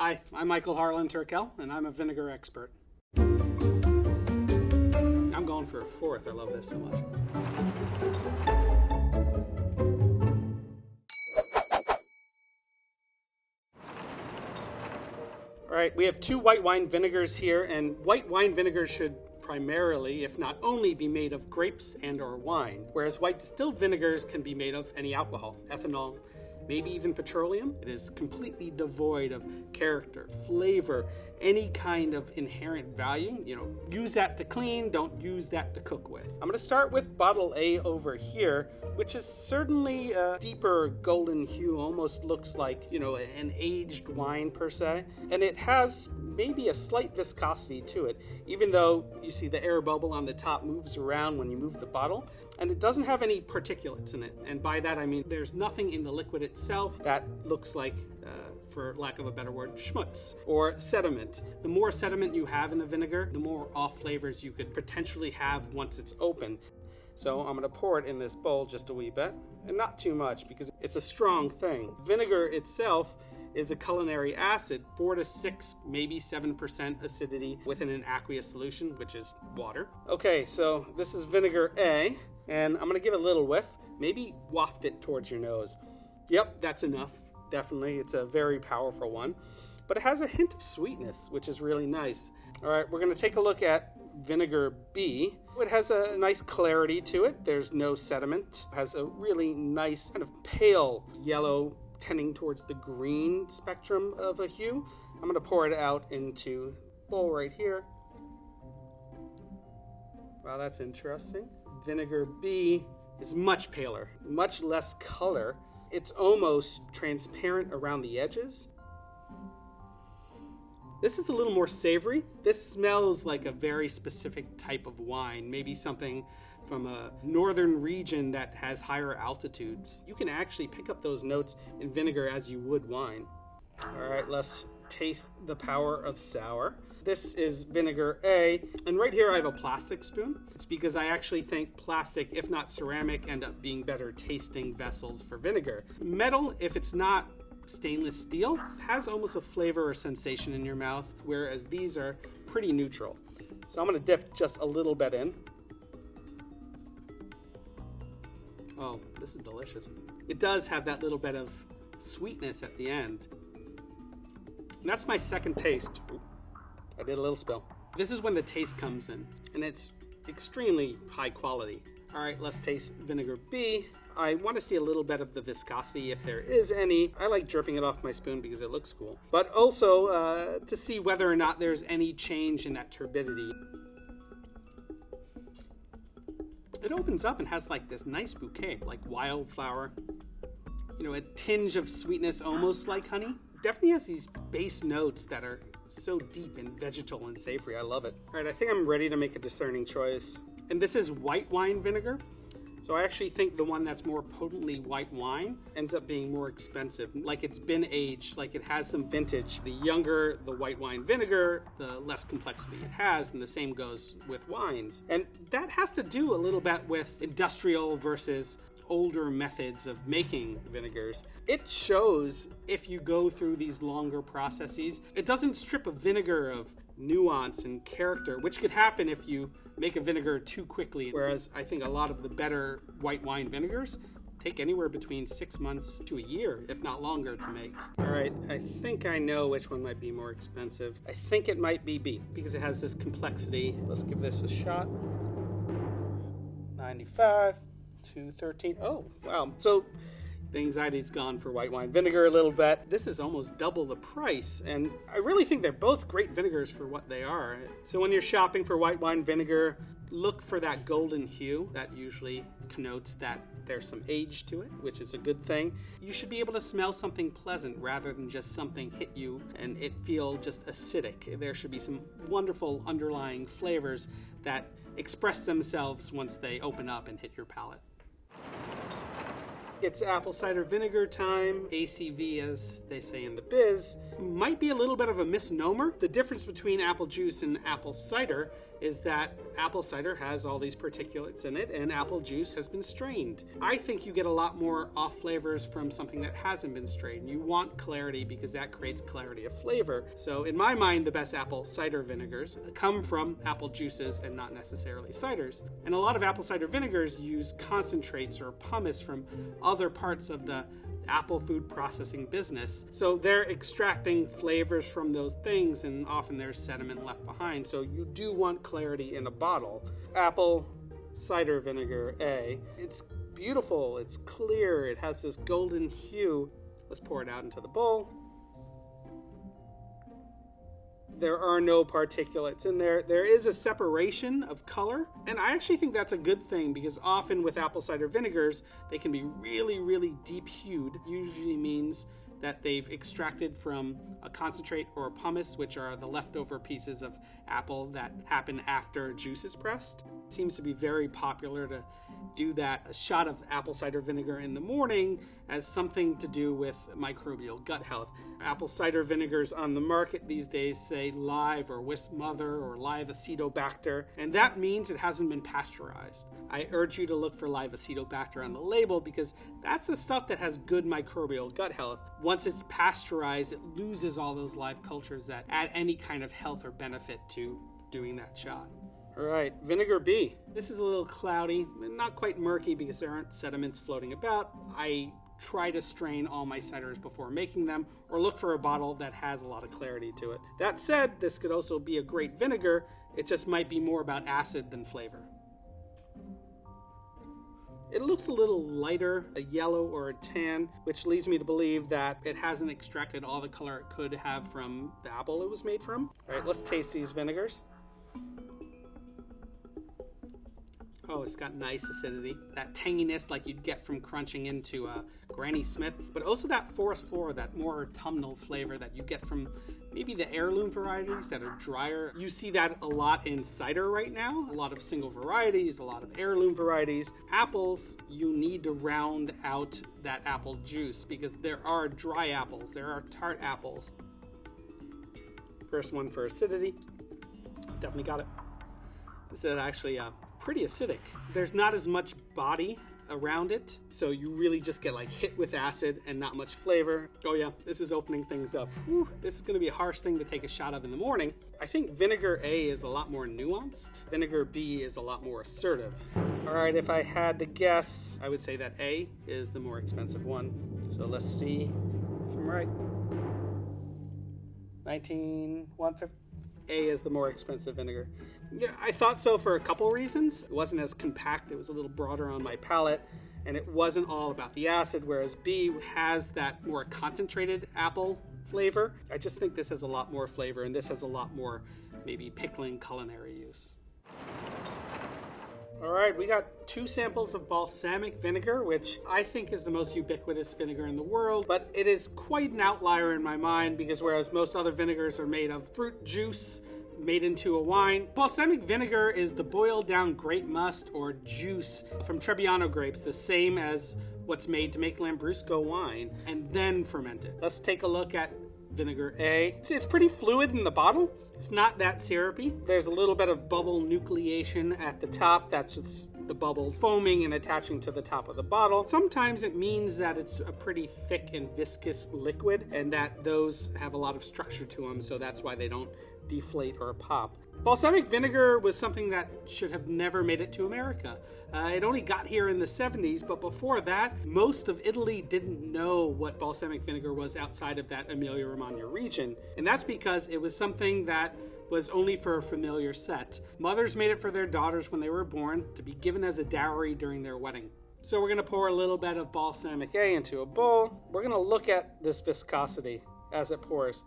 Hi, I'm Michael Harlan Turkell, and I'm a vinegar expert. I'm going for a fourth. I love this so much. All right, we have two white wine vinegars here, and white wine vinegars should primarily, if not only, be made of grapes and or wine, whereas white distilled vinegars can be made of any alcohol, ethanol, maybe even petroleum. It is completely devoid of character, flavor, any kind of inherent value. You know, use that to clean, don't use that to cook with. I'm gonna start with bottle A over here, which is certainly a deeper golden hue, almost looks like, you know, an aged wine per se. And it has maybe a slight viscosity to it, even though you see the air bubble on the top moves around when you move the bottle. And it doesn't have any particulates in it. And by that I mean there's nothing in the liquid itself that looks like, uh, for lack of a better word, schmutz or sediment. The more sediment you have in a vinegar, the more off flavors you could potentially have once it's open. So I'm gonna pour it in this bowl just a wee bit, and not too much because it's a strong thing. Vinegar itself is a culinary acid, four to six, maybe 7% acidity within an aqueous solution, which is water. Okay, so this is vinegar A, and I'm gonna give it a little whiff. Maybe waft it towards your nose. Yep, that's enough. Definitely, it's a very powerful one. But it has a hint of sweetness, which is really nice. All right, we're gonna take a look at vinegar B. It has a nice clarity to it. There's no sediment. It has a really nice kind of pale yellow tending towards the green spectrum of a hue. I'm gonna pour it out into bowl right here. Wow, that's interesting. Vinegar B is much paler, much less color. It's almost transparent around the edges. This is a little more savory. This smells like a very specific type of wine, maybe something from a northern region that has higher altitudes. You can actually pick up those notes in vinegar as you would wine. All right, let's taste the power of sour. This is vinegar A, and right here I have a plastic spoon. It's because I actually think plastic, if not ceramic, end up being better tasting vessels for vinegar. Metal, if it's not stainless steel, has almost a flavor or sensation in your mouth, whereas these are pretty neutral. So I'm gonna dip just a little bit in. Oh, this is delicious. It does have that little bit of sweetness at the end. And that's my second taste. Oop, I did a little spill. This is when the taste comes in, and it's extremely high quality. All right, let's taste vinegar B. I want to see a little bit of the viscosity if there is any. I like dripping it off my spoon because it looks cool. But also uh, to see whether or not there's any change in that turbidity. It opens up and has like this nice bouquet, like wildflower. You know, a tinge of sweetness, almost like honey. Definitely has these base notes that are so deep and vegetal and savory. I love it. All right, I think I'm ready to make a discerning choice. And this is white wine vinegar. So I actually think the one that's more potently white wine ends up being more expensive. Like it's been aged, like it has some vintage. The younger the white wine vinegar, the less complexity it has, and the same goes with wines. And that has to do a little bit with industrial versus older methods of making vinegars. It shows if you go through these longer processes, it doesn't strip a vinegar of nuance and character, which could happen if you make a vinegar too quickly. Whereas I think a lot of the better white wine vinegars take anywhere between six months to a year, if not longer, to make. All right, I think I know which one might be more expensive. I think it might be B because it has this complexity. Let's give this a shot. 95 to 13. Oh, wow. So the anxiety's gone for white wine vinegar a little bit. This is almost double the price, and I really think they're both great vinegars for what they are. So when you're shopping for white wine vinegar, look for that golden hue. That usually connotes that there's some age to it, which is a good thing. You should be able to smell something pleasant rather than just something hit you and it feel just acidic. There should be some wonderful underlying flavors that express themselves once they open up and hit your palate. It's apple cider vinegar time. ACV, as they say in the biz, might be a little bit of a misnomer. The difference between apple juice and apple cider is that apple cider has all these particulates in it and apple juice has been strained. I think you get a lot more off flavors from something that hasn't been strained. You want clarity because that creates clarity of flavor. So, in my mind, the best apple cider vinegars come from apple juices and not necessarily ciders. And a lot of apple cider vinegars use concentrates or pomace from other parts of the apple food processing business. So they're extracting flavors from those things, and often there's sediment left behind. So you do want clarity in a bottle. Apple cider vinegar A. It's beautiful, it's clear, it has this golden hue. Let's pour it out into the bowl there are no particulates in there. There is a separation of color, and I actually think that's a good thing because often with apple cider vinegars, they can be really, really deep hued. Usually means that they've extracted from a concentrate or a pomace, which are the leftover pieces of apple that happen after juice is pressed. It seems to be very popular to do that a shot of apple cider vinegar in the morning as something to do with microbial gut health. Apple cider vinegars on the market these days say live or Wisp mother or live acetobacter, and that means it hasn't been pasteurized. I urge you to look for live acetobacter on the label because that's the stuff that has good microbial gut health. Once it's pasteurized, it loses all those live cultures that add any kind of health or benefit to doing that shot. All right, vinegar B. This is a little cloudy, not quite murky because there aren't sediments floating about. I try to strain all my ciders before making them or look for a bottle that has a lot of clarity to it. That said, this could also be a great vinegar. It just might be more about acid than flavor. It looks a little lighter, a yellow or a tan, which leads me to believe that it hasn't extracted all the color it could have from the apple it was made from. All right, let's taste these vinegars. Oh, it's got nice acidity. That tanginess like you'd get from crunching into a Granny Smith, but also that forest floor, that more autumnal flavor that you get from maybe the heirloom varieties that are drier. You see that a lot in cider right now. A lot of single varieties, a lot of heirloom varieties. Apples, you need to round out that apple juice because there are dry apples, there are tart apples. First one for acidity. Definitely got it. This is actually a pretty acidic. There's not as much body around it, so you really just get like hit with acid and not much flavor. Oh yeah, this is opening things up. Whew, this is gonna be a harsh thing to take a shot of in the morning. I think vinegar A is a lot more nuanced. Vinegar B is a lot more assertive. All right, if I had to guess, I would say that A is the more expensive one. So let's see if I'm right. 19, 150. A is the more expensive vinegar. Yeah, I thought so for a couple reasons. It wasn't as compact, it was a little broader on my palate, and it wasn't all about the acid, whereas B has that more concentrated apple flavor. I just think this has a lot more flavor, and this has a lot more maybe pickling culinary. All right, we got two samples of balsamic vinegar, which I think is the most ubiquitous vinegar in the world, but it is quite an outlier in my mind because whereas most other vinegars are made of fruit juice, made into a wine. Balsamic vinegar is the boiled down grape must or juice from Trebbiano grapes, the same as what's made to make Lambrusco wine, and then fermented. Let's take a look at vinegar A. See, it's pretty fluid in the bottle. It's not that syrupy. There's a little bit of bubble nucleation at the top. That's just the bubbles foaming and attaching to the top of the bottle. Sometimes it means that it's a pretty thick and viscous liquid and that those have a lot of structure to them, so that's why they don't deflate or pop. Balsamic vinegar was something that should have never made it to America. Uh, it only got here in the 70s, but before that, most of Italy didn't know what balsamic vinegar was outside of that Emilia Romagna region. And that's because it was something that was only for a familiar set. Mothers made it for their daughters when they were born to be given as a dowry during their wedding. So we're going to pour a little bit of balsamic A into a bowl. We're going to look at this viscosity as it pours.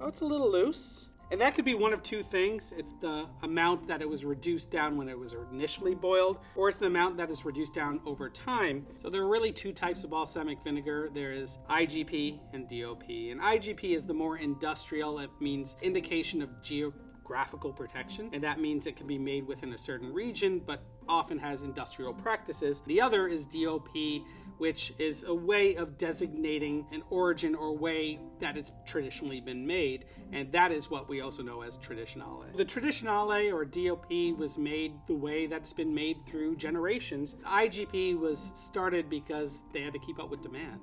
Oh, it's a little loose. And that could be one of two things. It's the amount that it was reduced down when it was initially boiled, or it's the amount that is reduced down over time. So there are really two types of balsamic vinegar. There is IGP and DOP. And IGP is the more industrial, it means indication of geo geographical protection, and that means it can be made within a certain region, but often has industrial practices. The other is DOP, which is a way of designating an origin or way that it's traditionally been made, and that is what we also know as traditionale. The traditionale or DOP was made the way that's been made through generations. IGP was started because they had to keep up with demand.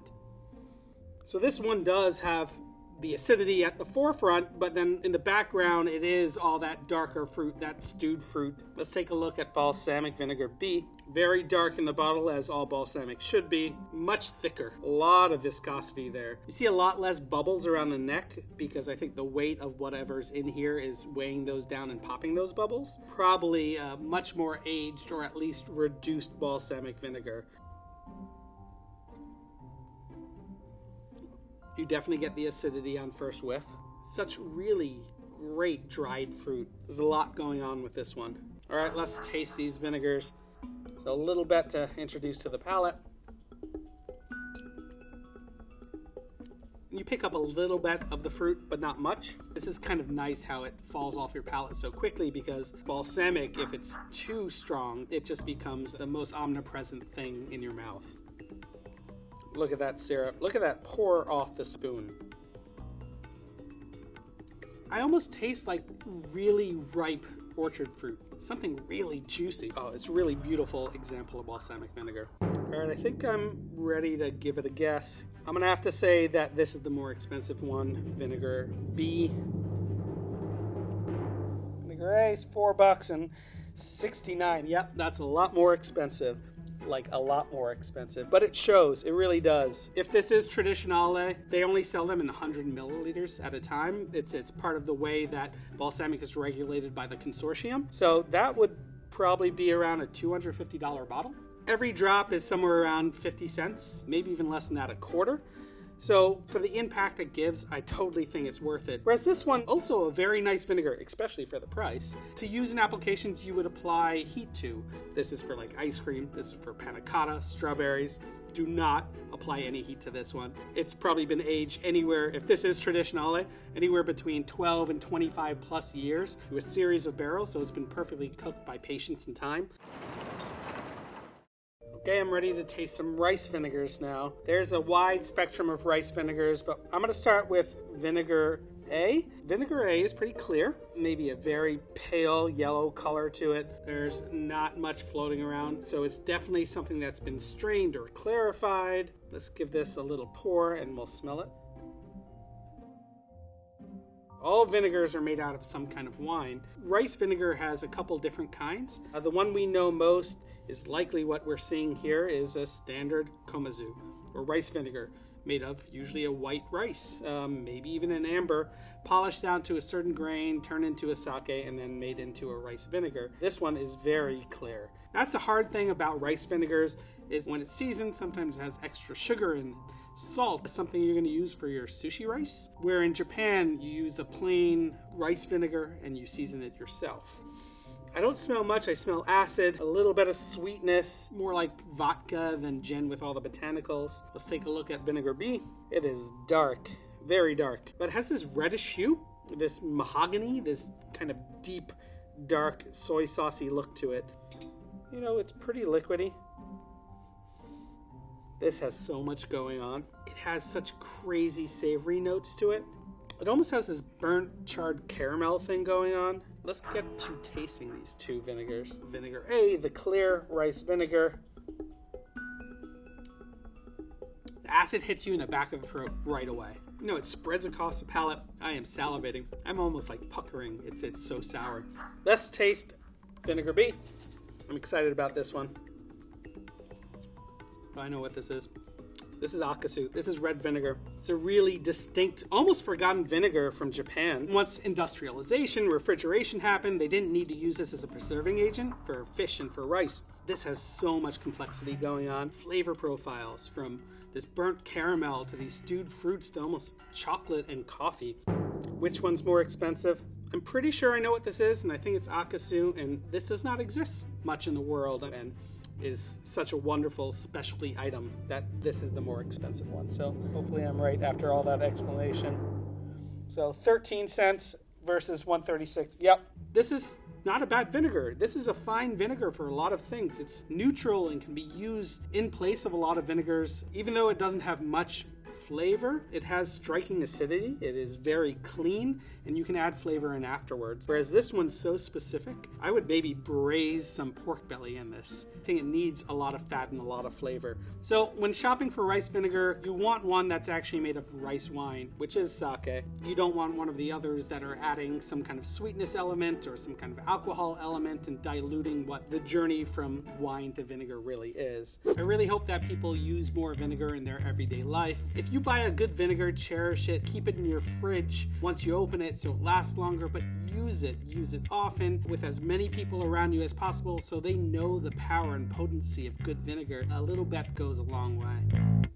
So this one does have the acidity at the forefront, but then in the background it is all that darker fruit, that stewed fruit. Let's take a look at balsamic vinegar B. Very dark in the bottle, as all balsamic should be. Much thicker, a lot of viscosity there. You see a lot less bubbles around the neck because I think the weight of whatever's in here is weighing those down and popping those bubbles. Probably uh, much more aged or at least reduced balsamic vinegar. You definitely get the acidity on first whiff. Such really great dried fruit. There's a lot going on with this one. All right, let's taste these vinegars. So a little bit to introduce to the palate. You pick up a little bit of the fruit, but not much. This is kind of nice how it falls off your palate so quickly because balsamic, if it's too strong, it just becomes the most omnipresent thing in your mouth. Look at that syrup. Look at that pour off the spoon. I almost taste like really ripe orchard fruit. Something really juicy. Oh, it's really beautiful example of balsamic vinegar. All right, I think I'm ready to give it a guess. I'm gonna have to say that this is the more expensive one, vinegar B. Vinegar A is four bucks and 69. Yep, that's a lot more expensive like a lot more expensive, but it shows, it really does. If this is Traditionale, they only sell them in 100 milliliters at a time. It's, it's part of the way that balsamic is regulated by the consortium. So that would probably be around a $250 bottle. Every drop is somewhere around 50 cents, maybe even less than that, a quarter. So for the impact it gives, I totally think it's worth it. Whereas this one, also a very nice vinegar, especially for the price. To use in applications you would apply heat to. This is for like ice cream, this is for panna cotta, strawberries. Do not apply any heat to this one. It's probably been aged anywhere, if this is traditionale, anywhere between 12 and 25 plus years through a series of barrels, so it's been perfectly cooked by patience and time. Okay, I'm ready to taste some rice vinegars now. There's a wide spectrum of rice vinegars, but I'm going to start with vinegar A. Vinegar A is pretty clear, maybe a very pale yellow color to it. There's not much floating around, so it's definitely something that's been strained or clarified. Let's give this a little pour and we'll smell it. All vinegars are made out of some kind of wine. Rice vinegar has a couple different kinds. Uh, the one we know most is likely what we're seeing here is a standard komazu, or rice vinegar, made of usually a white rice, um, maybe even an amber, polished down to a certain grain, turned into a sake, and then made into a rice vinegar. This one is very clear. That's the hard thing about rice vinegars is when it's seasoned, sometimes it has extra sugar and salt, is something you're going to use for your sushi rice. Where in Japan, you use a plain rice vinegar and you season it yourself. I don't smell much. I smell acid, a little bit of sweetness, more like vodka than gin with all the botanicals. Let's take a look at vinegar B. It is dark, very dark, but it has this reddish hue, this mahogany, this kind of deep, dark, soy saucy look to it. You know, it's pretty liquidy. This has so much going on. It has such crazy savory notes to it. It almost has this burnt charred caramel thing going on. Let's get to tasting these two vinegars. Vinegar A, the clear rice vinegar. The acid hits you in the back of the throat right away. You know, it spreads across the palate. I am salivating. I'm almost like puckering. It's it's so sour. Let's taste vinegar B. I'm excited about this one. I know what this is. This is akasu. This is red vinegar. It's a really distinct, almost forgotten vinegar from Japan. Once industrialization, refrigeration happened, they didn't need to use this as a preserving agent for fish and for rice. This has so much complexity going on. Flavor profiles from this burnt caramel to these stewed fruits to almost chocolate and coffee. Which one's more expensive? I'm pretty sure I know what this is, and I think it's akasu, and this does not exist much in the world. And is such a wonderful specialty item that this is the more expensive one. So hopefully I'm right after all that explanation. So 13 cents versus 136. Yep. This is not a bad vinegar. This is a fine vinegar for a lot of things. It's neutral and can be used in place of a lot of vinegars, even though it doesn't have much flavor. It has striking acidity. It is very clean, and you can add flavor in afterwards. Whereas this one's so specific, I would maybe braise some pork belly in this. I think it needs a lot of fat and a lot of flavor. So when shopping for rice vinegar, you want one that's actually made of rice wine, which is sake. You don't want one of the others that are adding some kind of sweetness element or some kind of alcohol element and diluting what the journey from wine to vinegar really is. I really hope that people use more vinegar in their everyday life. If you buy a good vinegar, cherish it, keep it in your fridge once you open it so it lasts longer, but use it. Use it often with as many people around you as possible so they know the power and potency of good vinegar. A little bit goes a long way.